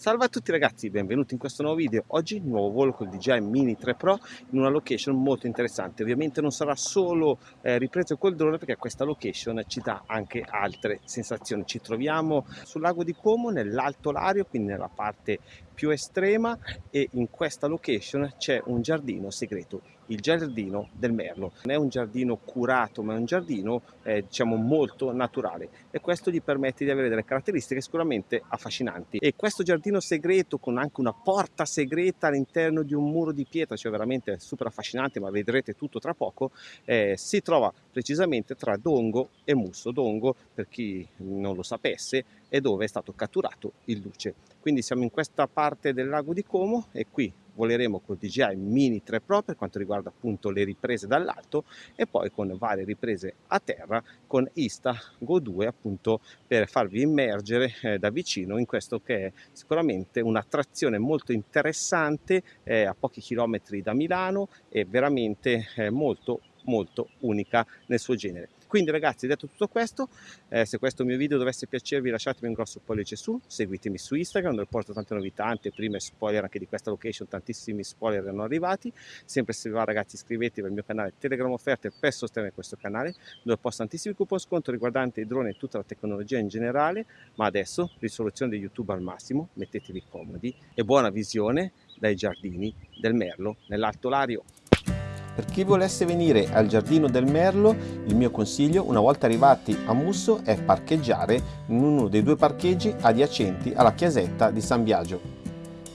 Salve a tutti ragazzi, benvenuti in questo nuovo video. Oggi nuovo volo col DJI Mini 3 Pro in una location molto interessante. Ovviamente non sarà solo eh, ripreso col drone perché questa location ci dà anche altre sensazioni. Ci troviamo sul lago di Como nell'Alto Lario, quindi nella parte più estrema e in questa location c'è un giardino segreto, il giardino del merlo. Non è un giardino curato ma è un giardino eh, diciamo molto naturale e questo gli permette di avere delle caratteristiche sicuramente affascinanti. E questo giardino segreto con anche una porta segreta all'interno di un muro di pietra, cioè veramente super affascinante ma vedrete tutto tra poco, eh, si trova precisamente tra Dongo e Musso. Dongo, per chi non lo sapesse, è dove è stato catturato il luce. Quindi siamo in questa parte del lago di Como e qui voleremo col DJI Mini 3 Pro per quanto riguarda appunto le riprese dall'alto e poi con varie riprese a terra con Insta Go 2 appunto per farvi immergere eh, da vicino in questo che è sicuramente un'attrazione molto interessante eh, a pochi chilometri da Milano e veramente eh, molto molto unica nel suo genere. Quindi ragazzi detto tutto questo, eh, se questo mio video dovesse piacervi lasciatemi un grosso pollice su, seguitemi su Instagram dove porto tante novità, tante prime spoiler anche di questa location, tantissimi spoiler erano arrivati. Sempre se va ragazzi iscrivetevi al mio canale Telegram Offerte per sostenere questo canale dove posto tantissimi coupon sconto riguardanti i droni e tutta la tecnologia in generale, ma adesso risoluzione di YouTube al massimo, mettetevi comodi e buona visione dai giardini del Merlo nell'Alto Lario. Per chi volesse venire al Giardino del Merlo, il mio consiglio, una volta arrivati a Musso, è parcheggiare in uno dei due parcheggi adiacenti alla chiesetta di San Biagio.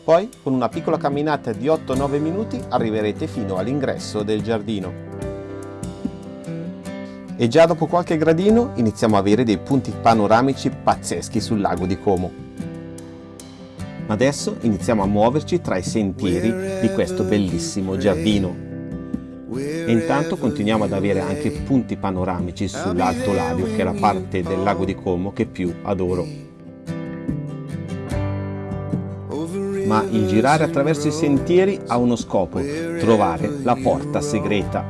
Poi, con una piccola camminata di 8-9 minuti, arriverete fino all'ingresso del giardino. E già dopo qualche gradino iniziamo a avere dei punti panoramici pazzeschi sul lago di Como. Adesso iniziamo a muoverci tra i sentieri di questo bellissimo giardino. E intanto continuiamo ad avere anche punti panoramici sull'Alto Lario, che è la parte del lago di Como che più adoro. Ma il girare attraverso i sentieri ha uno scopo, trovare la porta segreta.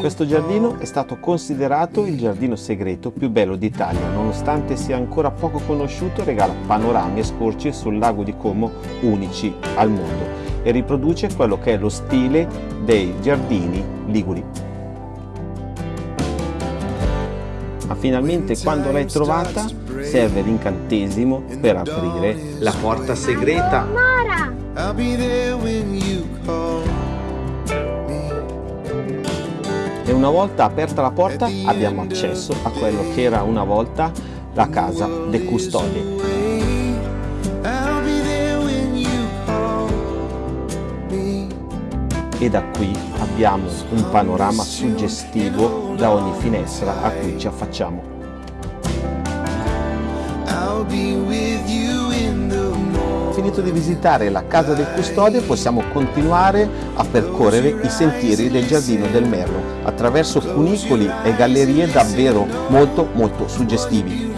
Questo giardino è stato considerato il giardino segreto più bello d'Italia, nonostante sia ancora poco conosciuto regala panorami e scorci sul lago di Como unici al mondo e riproduce quello che è lo stile dei giardini liguri. Ma finalmente quando l'hai trovata serve l'incantesimo per aprire la porta segreta. E una volta aperta la porta abbiamo accesso a quello che era una volta la casa del custode. E da qui abbiamo un panorama suggestivo da ogni finestra a cui ci affacciamo. Finito di visitare la casa del custode possiamo continuare a percorrere i sentieri del giardino del Merlo attraverso cunicoli e gallerie davvero molto molto suggestivi.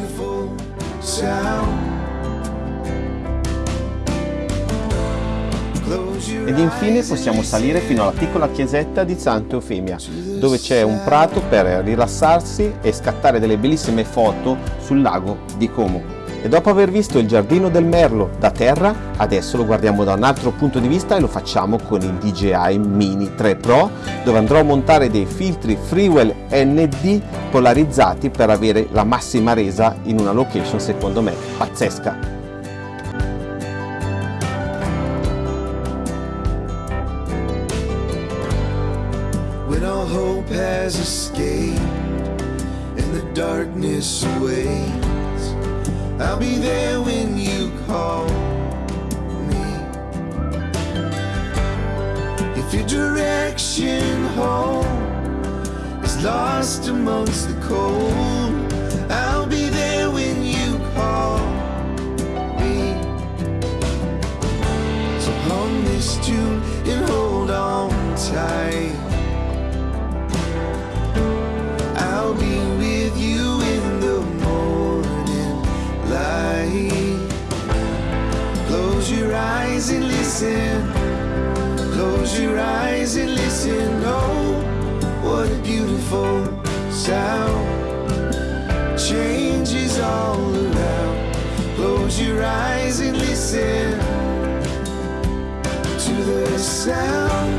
Ed infine possiamo salire fino alla piccola chiesetta di Santa Eufemia, dove c'è un prato per rilassarsi e scattare delle bellissime foto sul lago di Como. E dopo aver visto il giardino del Merlo da terra, adesso lo guardiamo da un altro punto di vista e lo facciamo con il DJI Mini 3 Pro, dove andrò a montare dei filtri Freewell ND polarizzati per avere la massima resa in una location secondo me pazzesca. Hope has escaped and the darkness waits. I'll be there when you call me. If your direction home is lost amongst the cold, and listen. Close your eyes and listen. Oh, what a beautiful sound. Change is all around. Close your eyes and listen to the sound.